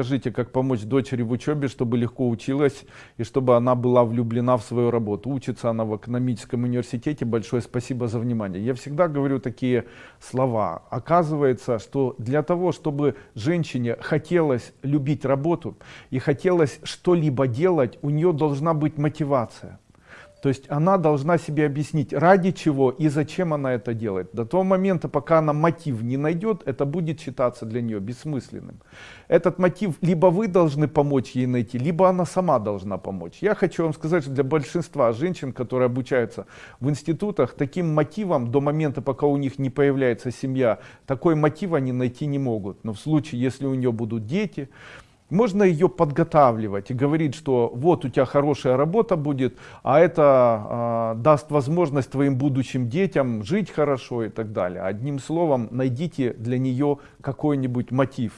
Скажите, как помочь дочери в учебе, чтобы легко училась и чтобы она была влюблена в свою работу. Учится она в экономическом университете. Большое спасибо за внимание. Я всегда говорю такие слова. Оказывается, что для того, чтобы женщине хотелось любить работу и хотелось что-либо делать, у нее должна быть мотивация. То есть она должна себе объяснить, ради чего и зачем она это делает. До того момента, пока она мотив не найдет, это будет считаться для нее бессмысленным. Этот мотив либо вы должны помочь ей найти, либо она сама должна помочь. Я хочу вам сказать, что для большинства женщин, которые обучаются в институтах, таким мотивом до момента, пока у них не появляется семья, такой мотив они найти не могут. Но в случае, если у нее будут дети, можно ее подготавливать и говорить, что вот у тебя хорошая работа будет, а это э, даст возможность твоим будущим детям жить хорошо и так далее. Одним словом, найдите для нее какой-нибудь мотив.